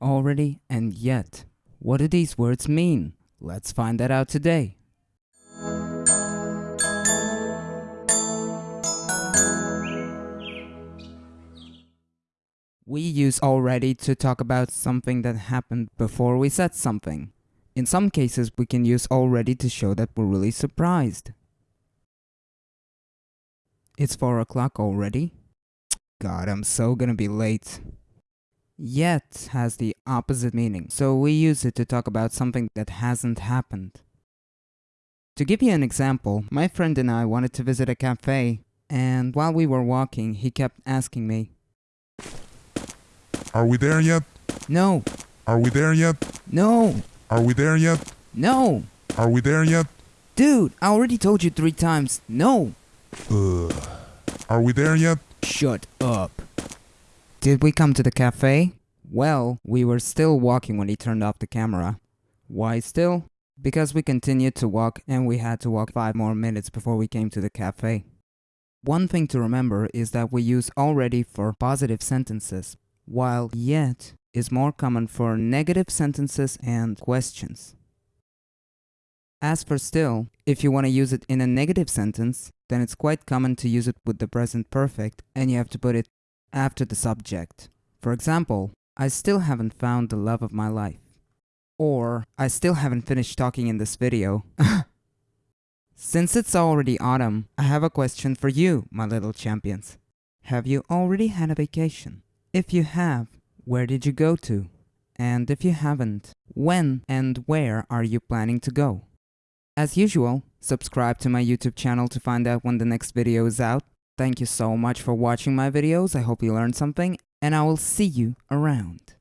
already, and yet. What do these words mean? Let's find that out today. We use already to talk about something that happened before we said something. In some cases, we can use already to show that we're really surprised. It's 4 o'clock already? God, I'm so gonna be late. Yet has the opposite meaning, so we use it to talk about something that hasn't happened. To give you an example, my friend and I wanted to visit a cafe, and while we were walking, he kept asking me, Are we there yet? No, Are we there yet? no, Are we there yet? no, Are we there yet? dude, I already told you three times, no. Ugh. Are we there yet? Shut up. Did we come to the cafe? Well, we were still walking when he turned off the camera. Why still? Because we continued to walk and we had to walk 5 more minutes before we came to the cafe. One thing to remember is that we use already for positive sentences, while yet is more common for negative sentences and questions. As for still, if you want to use it in a negative sentence, then it's quite common to use it with the present perfect and you have to put it after the subject. For example, I still haven't found the love of my life. Or, I still haven't finished talking in this video. Since it's already autumn, I have a question for you, my little champions. Have you already had a vacation? If you have, where did you go to? And if you haven't, when and where are you planning to go? As usual, subscribe to my YouTube channel to find out when the next video is out. Thank you so much for watching my videos, I hope you learned something, and I will see you around.